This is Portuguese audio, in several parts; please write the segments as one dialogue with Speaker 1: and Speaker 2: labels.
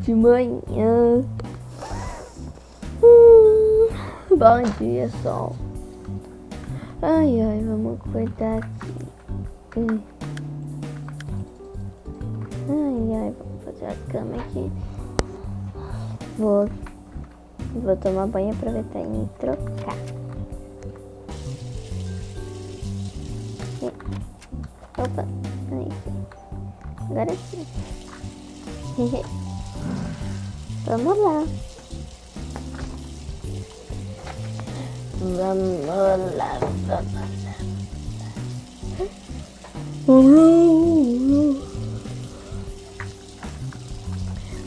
Speaker 1: de manhã. Hum, bom dia, sol. Ai, ai, vamos acordar aqui. Hum. Ai, ai, vamos fazer a cama aqui. Vou, vou tomar banho, aproveitar e me trocar. Opa, aí. Agora sim. Vamos lá. Vamos lá, vamos lá.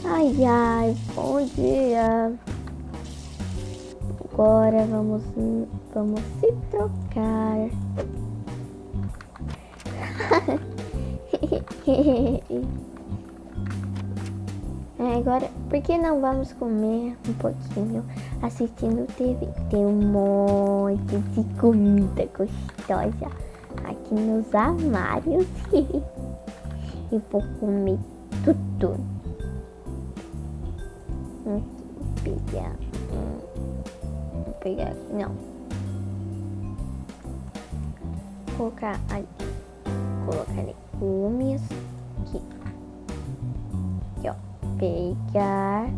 Speaker 1: Ai, ai, bom dia. Agora vamos, vamos se trocar. É, agora, por que não vamos comer um pouquinho assistindo TV? Tem um monte de comida gostosa aqui nos armários. e vou comer tudo. Vou pegar. Vou pegar não. Vou colocar ali. Colocar legumes pegar,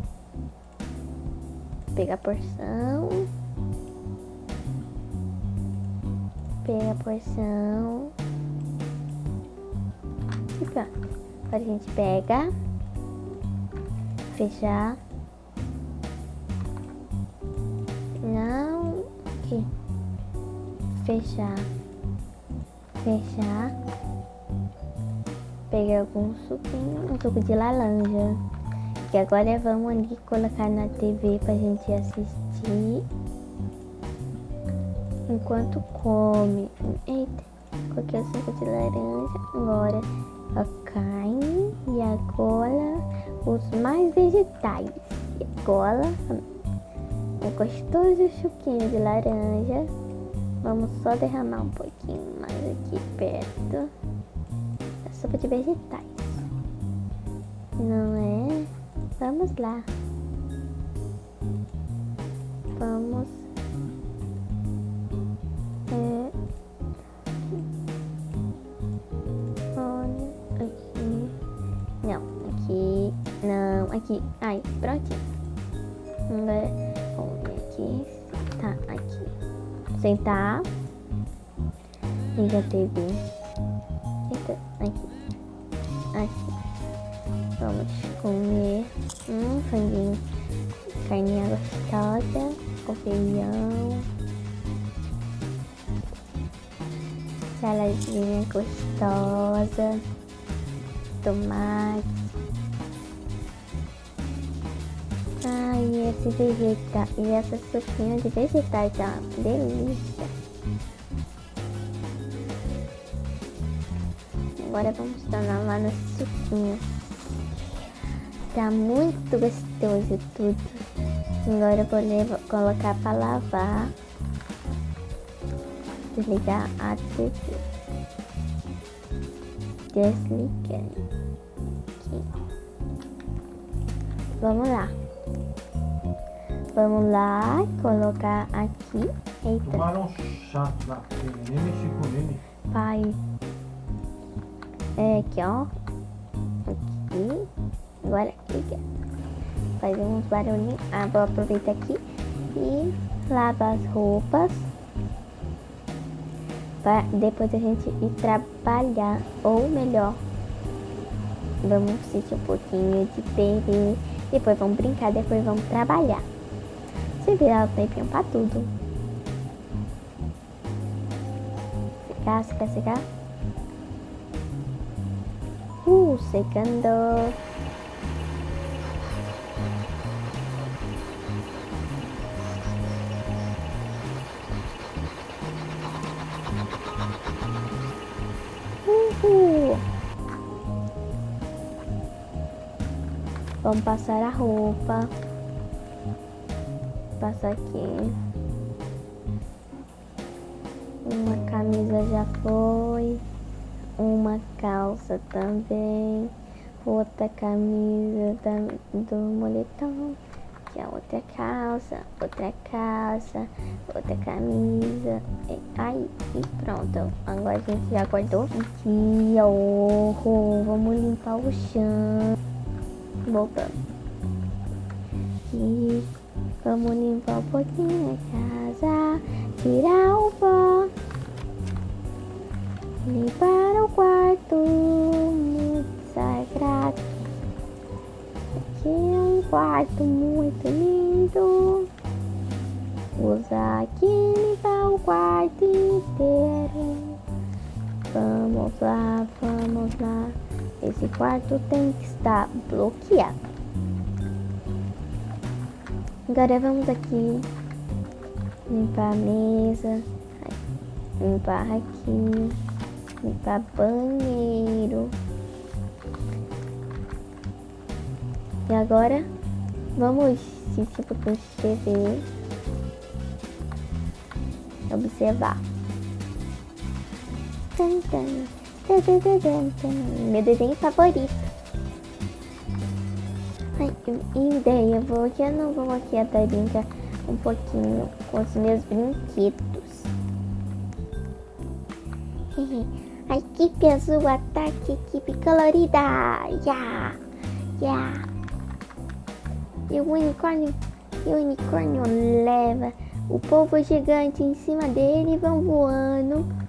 Speaker 1: pegar a porção, pegar a porção e pronto. Agora a gente pega, fechar, não, aqui, fechar, fechar, pegar algum suquinho, um suco de laranja. Agora vamos ali colocar na TV pra gente assistir. Enquanto come. Eita, coloquei o suco de laranja. Agora a carne. E agora os mais vegetais. E agora um gostoso suquinho de laranja. Vamos só derramar um pouquinho mais aqui perto. A sopa de vegetais. Não é? Vamos lá. Vamos. É, aqui. Não, aqui. Não, aqui. Ai, prontinho. Vamos aqui. Tá, aqui. Sentar. Liga a TV. Eita, aqui. Aqui. Vamos comer um franguinho, carninha gostosa, com feijão, saladinha gostosa, tomate. Ai, esse vegetal e essa sopinha de vegetais é uma delícia. Agora vamos tornar lá no suquinho. Tá muito gostoso tudo. Agora eu vou levar, colocar para lavar. Desligar a TV. Desligando. Aqui. Vamos lá. Vamos lá, colocar aqui. Eita.
Speaker 2: Tomaram chato pena, nem mexi com ele.
Speaker 1: Pai. É aqui, ó. Agora liga. Faz uns barulhinhos. Ah, vou aproveitar aqui e lavar as roupas. Para depois a gente ir trabalhar. Ou melhor, vamos assistir um pouquinho de TV. Depois vamos brincar, depois vamos trabalhar. Você virar o tempinho pra tudo. Secar, secar, secar. Uh, secando. Vamos passar a roupa. Passa aqui. Uma camisa já foi. Uma calça também. outra camisa da, do moletom, que é outra calça, outra calça, outra camisa. Aí, e pronto. Agora a gente já guardou aqui, ó. Vamos limpar o chão. Voltando. E vamos limpar um pouquinho a casa, tirar o pó. Limpar o quarto muito sagrado. Aqui é um quarto muito lindo. Usa aqui limpar o quarto inteiro. Vamos lá, vamos lá. Esse quarto tem que estar bloqueado. Agora vamos aqui limpar a mesa, limpar aqui limpar banheiro. E agora vamos se tipo TV observar. Meu desenho favorito. Ai, ideia, vou já não vou aqui até brincar um pouquinho com os meus brinquedos. A equipe azul ataque equipe colorida. Yeah, yeah. E o unicórnio, e o unicórnio leva o povo gigante em cima dele e vão voando.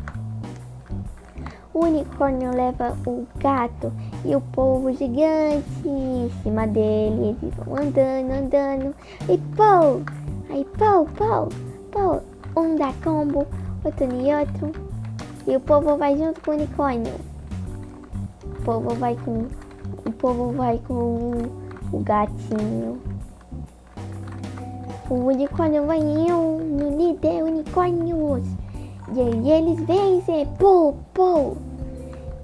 Speaker 1: O unicórnio leva o gato e o povo gigante em cima dele. Eles vão andando, andando. E pô! Aí pô, pô, pô. Um dá combo, outro e outro. E o povo vai junto com o unicórnio. O povo vai com. O povo vai com o gatinho. O unicórnio vai eu no líder unicórnios. E aí eles vencem. Pô, pô.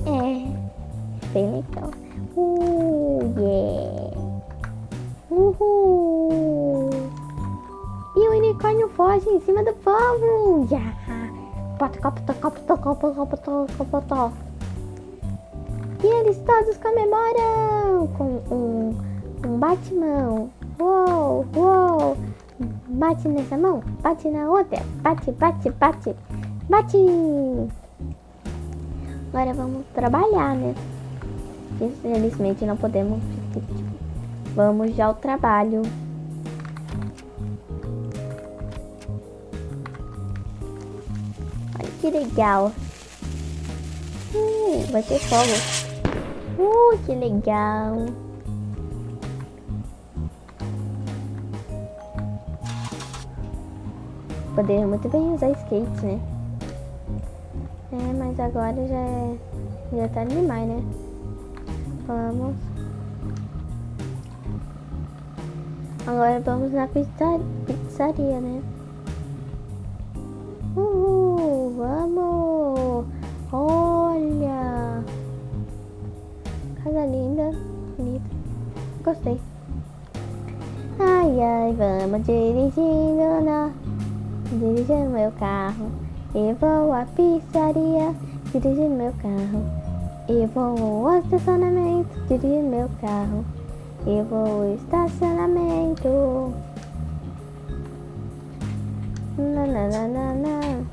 Speaker 1: É. Bem legal. Uh, yeah. Uhul. E o unicórnio foge em cima do povo. Yeah. E eles todos comemoram com um, um bate-mão. Uou, uou. Bate nessa mão, bate na outra. Bate, bate, bate. Bate. Agora vamos trabalhar, né? Infelizmente não podemos. Vamos já ao trabalho. que legal. Uh, vai ter fogo. Uh, que legal. Poderia muito bem usar skate, né? É, mas agora já é... Já tá demais, né? Vamos. Agora vamos na pizza... pizzaria, né? Uhul, vamos! Olha! Casa linda, bonita. Gostei. Ai, ai, vamos dirigindo na... Dirigindo meu carro. E vou à pizzaria, dirigindo meu carro. E vou ao estacionamento, dirigindo meu carro. E vou ao estacionamento. Nananana.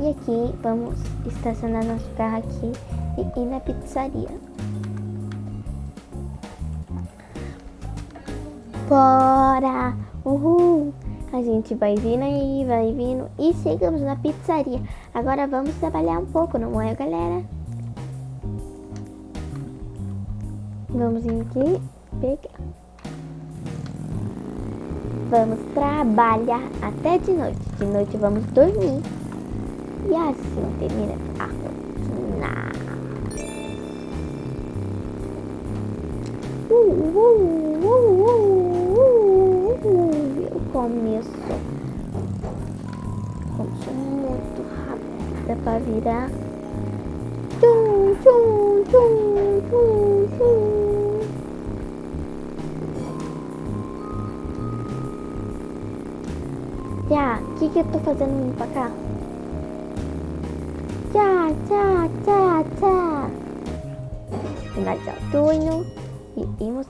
Speaker 1: E aqui vamos estacionar nosso carro aqui e ir na pizzaria. Bora! Uhul! A gente vai vindo aí, vai vindo e chegamos na pizzaria. Agora vamos trabalhar um pouco, não é, galera? Vamos vir aqui pegar. Vamos trabalhar até de noite. De noite vamos dormir. E assim termina a rotina. Uh, uh, uh, começo. Começo muito rápido para virar. Tchum, tchum, tchum, tchum, tchum. Já, o que que eu tô fazendo vindo pra cá? Já, já, já, já. Finalizar o turno. irmos.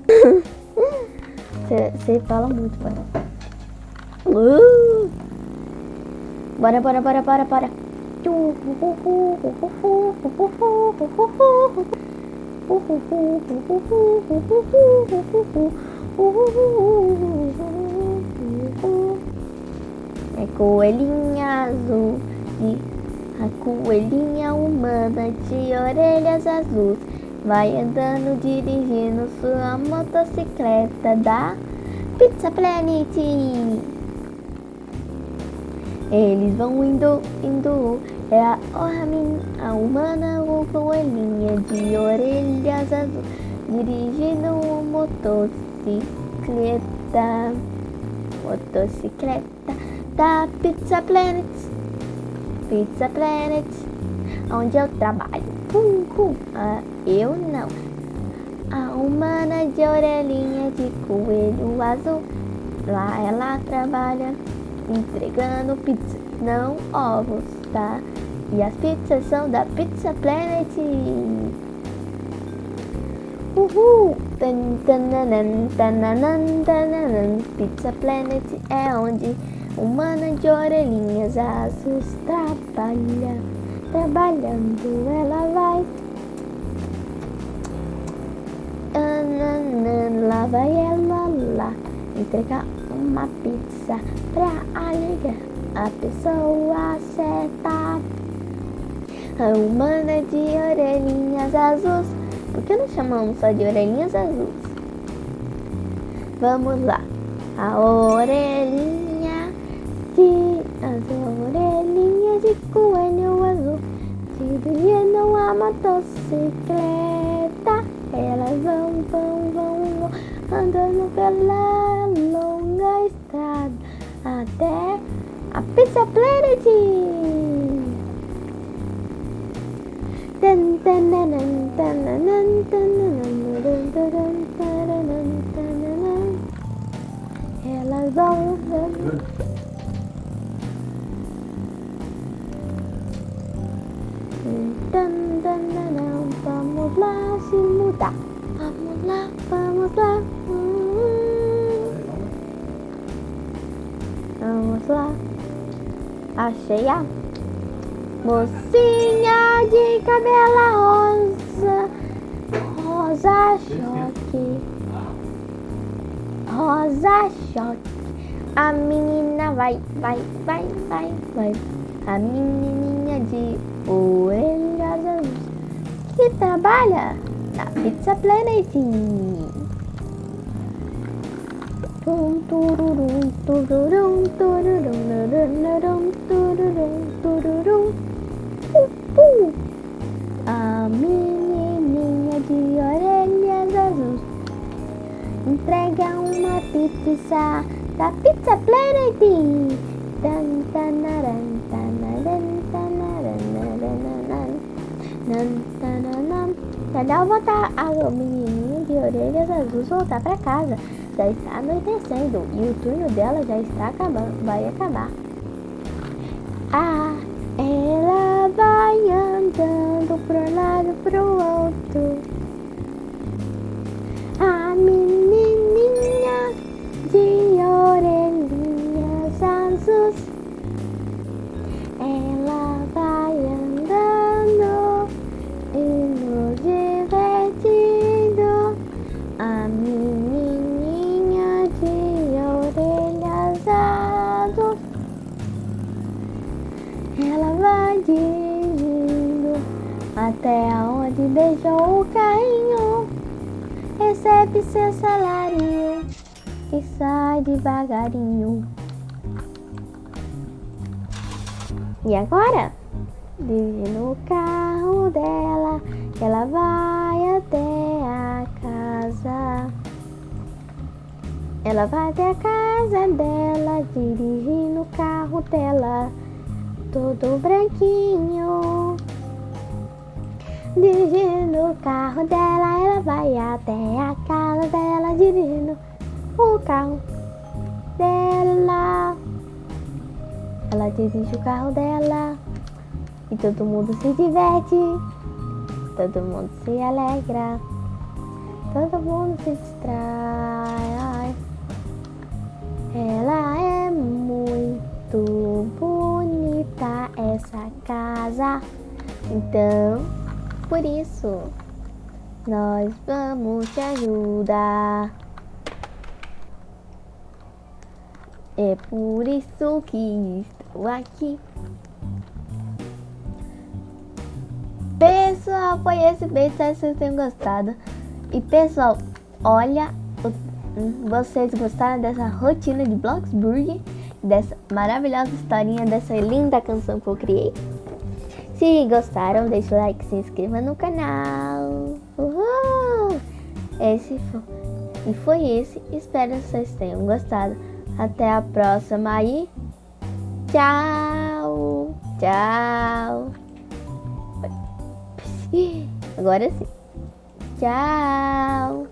Speaker 1: Você fala muito, pai. Uh! Bora, bora, bora, bora, bora. É coelhinha azul de a coelhinha humana de orelhas azuis vai andando dirigindo sua motocicleta da Pizza Planet. Eles vão indo, indo, é a, a humana ou coelhinha de orelhas azuis dirigindo uma motocicleta, motocicleta da Pizza Planet. Pizza Planet, onde eu trabalho. Pum, pum. Ah, eu não. A humana de orelhinha de coelho azul. Lá ela trabalha entregando pizza, não ovos, tá? E as pizzas são da Pizza Planet. Uhul! Pizza Planet é onde Humana de orelhinhas azuis trabalha, trabalhando ela vai. Lá vai ela lá, entregar uma pizza pra alegrar a pessoa certa. A humana de orelhinhas azuis, por que não chamamos só de orelhinhas azuis? Vamos lá, a orelhinha de as orelhinhas de coelho azul, dirigindo a motocicleta. Elas vão, vão, vão, vão, andando pela longa estrada até a Pizza Planet. Elas vão. Vamos lá se mudar. Vamos lá, vamos lá. Achei a mocinha de cabelo rosa. Rosa choque. Rosa choque. A menina vai, vai, vai, vai, vai. A menininha de orelhas azuis que trabalha na Pizza Planet. Tum, tururum, tururum, tururum, tururum, entrega uma pizza da Pizza Planet. Tan, tanaran, tanaran, tanaran, tanaran, tanaran. Voltar a menininha de orelhas azuis voltar para casa. Já está anoitecendo e o turno dela já está acabando, vai acabar. Ah, ela vai andando pro lado pro outro. De orelhinhas azuis. Ela vai andando e nos divertindo. A menininha de orelhas azuis. Ela vai dirigindo até onde beijou o carrinho. Recebe seu salário e sai devagarinho. E agora? Dirigindo o carro dela, ela vai até a casa. Ela vai até a casa dela, dirigindo o carro dela, todo branquinho. Dirigindo o carro dela, ela vai até a casa dela, dirigindo o carro dela. Ela dirige o carro dela e todo mundo se diverte, todo mundo se alegra. todo mundo se distrai. Ela é muito bonita, essa casa. Então, por isso, nós vamos te ajudar. É por isso que estou aqui. Pessoal, foi esse beijo, espero que vocês tenham gostado. E pessoal, olha, vocês gostaram dessa rotina de Bloxburg? Dessa maravilhosa historinha, dessa linda canção que eu criei? Se gostaram, deixa o like, se inscreva no canal. Uhul! Esse foi, e foi esse. Espero que vocês tenham gostado. Até a próxima e tchau, tchau. Agora sim. Tchau.